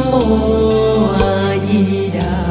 nam mô a di đà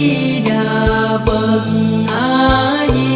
di đà phật a di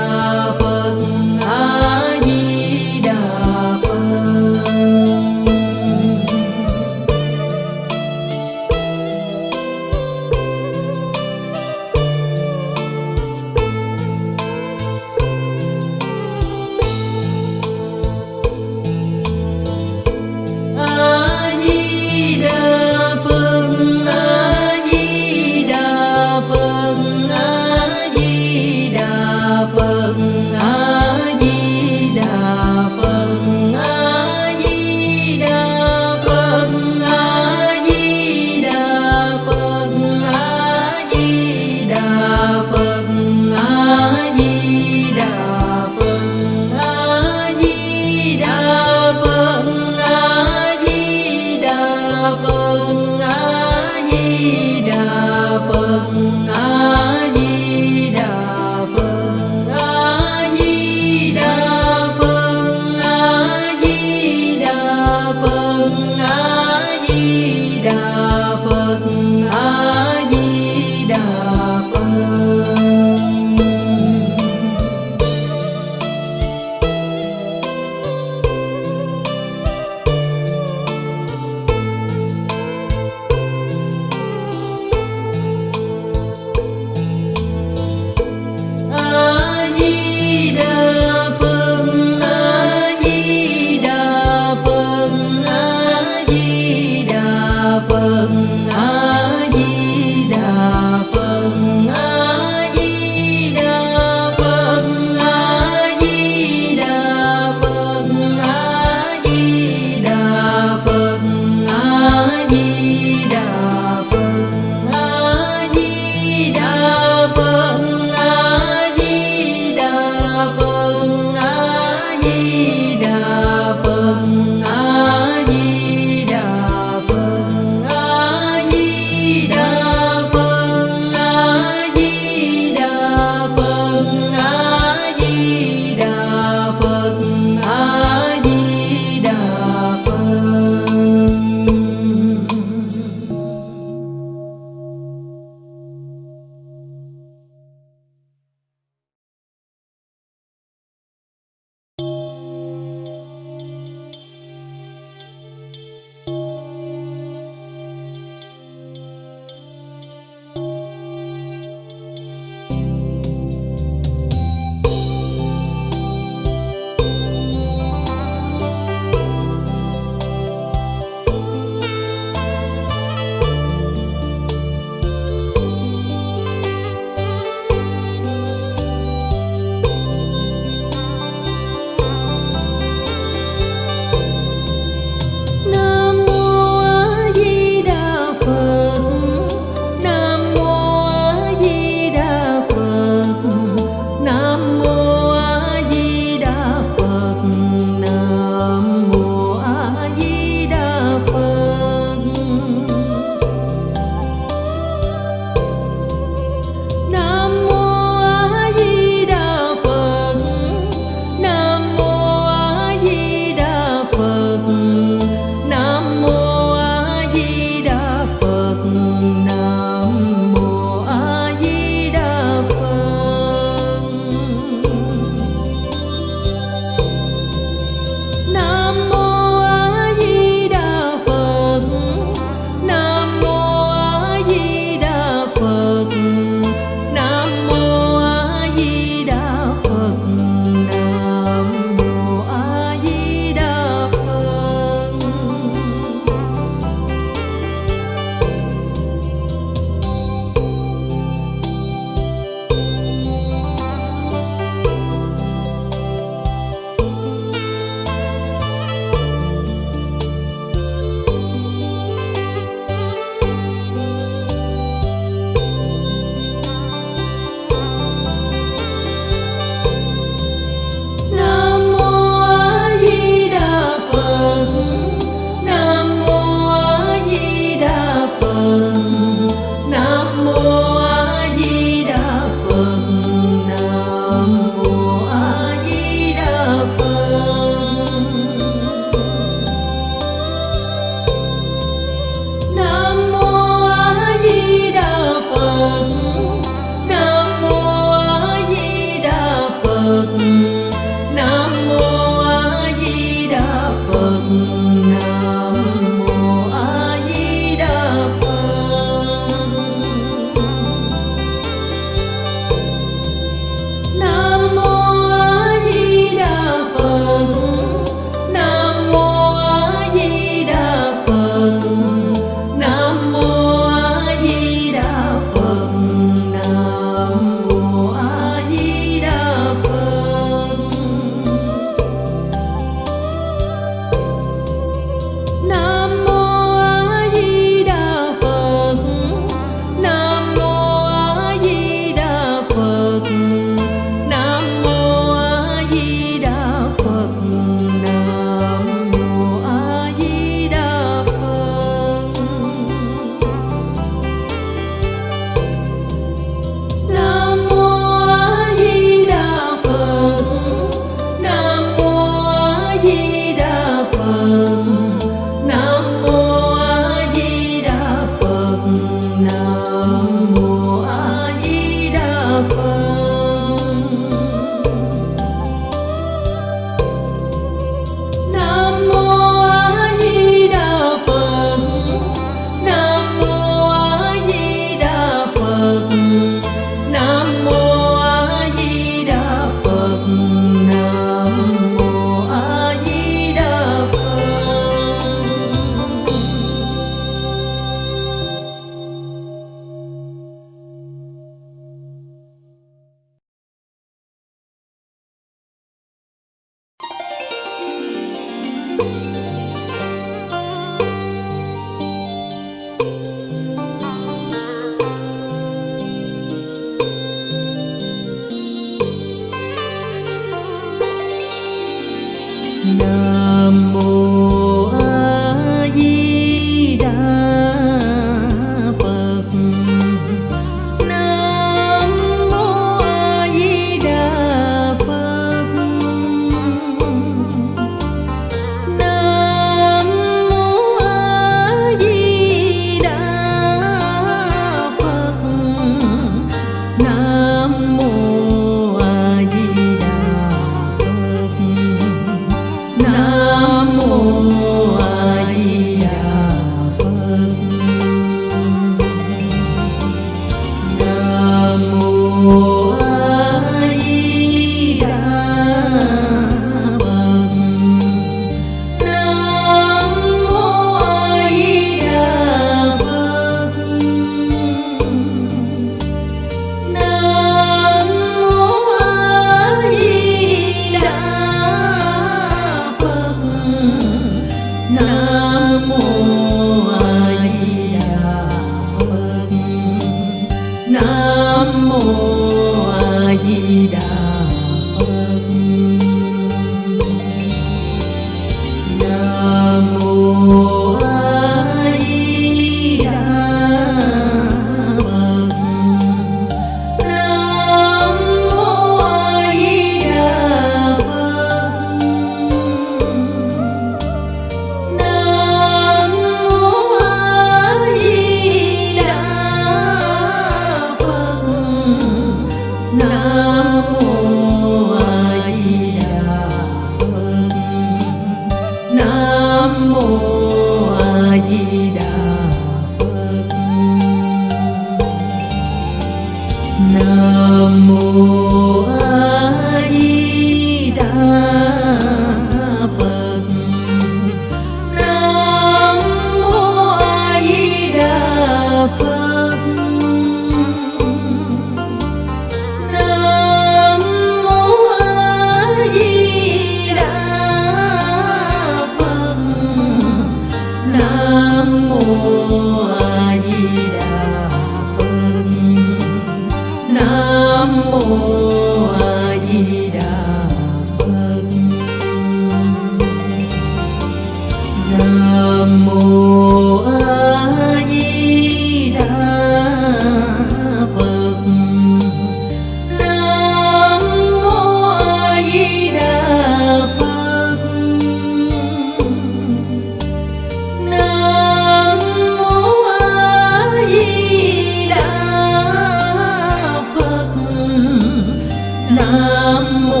Nam Mô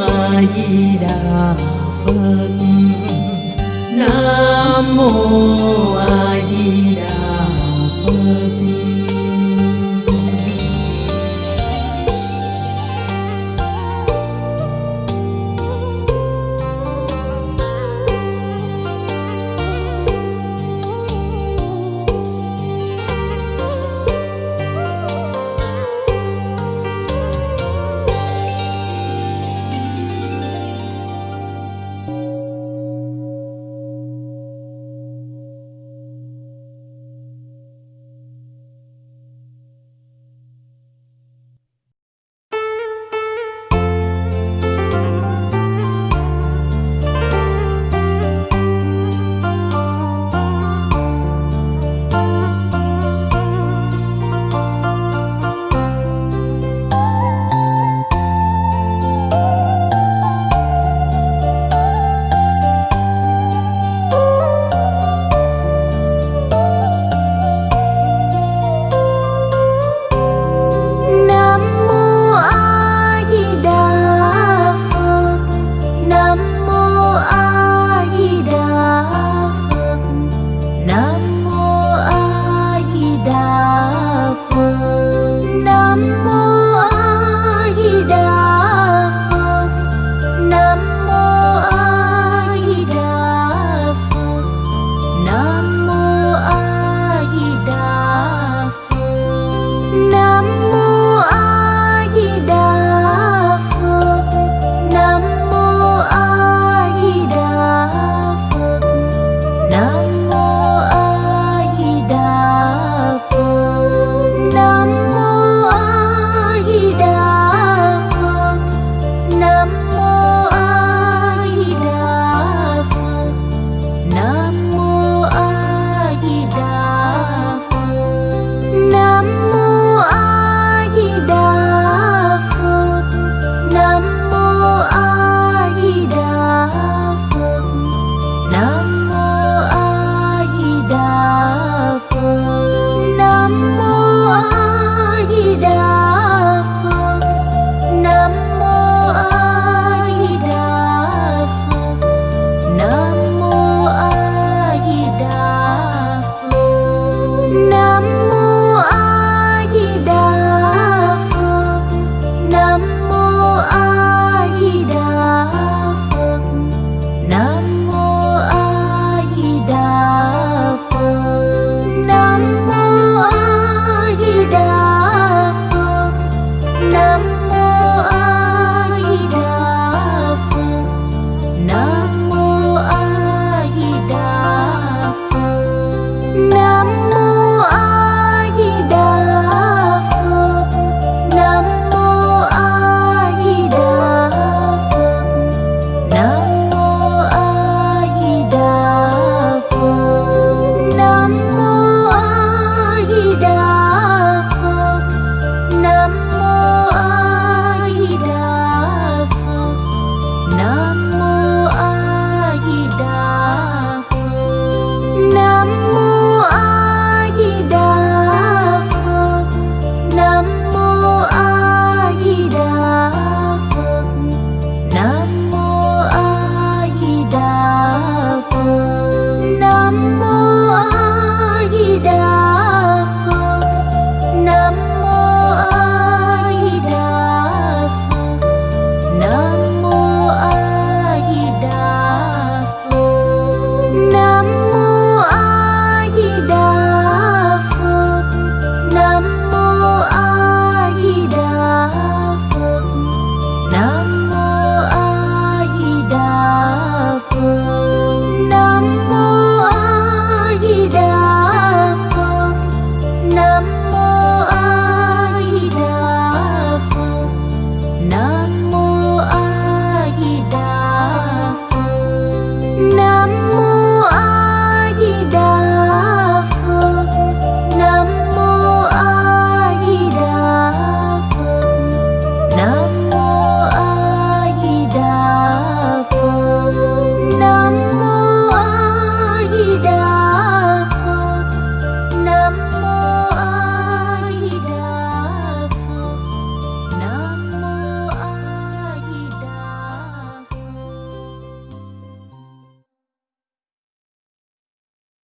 A Di Đà Phật. Nam Mô A Di Đà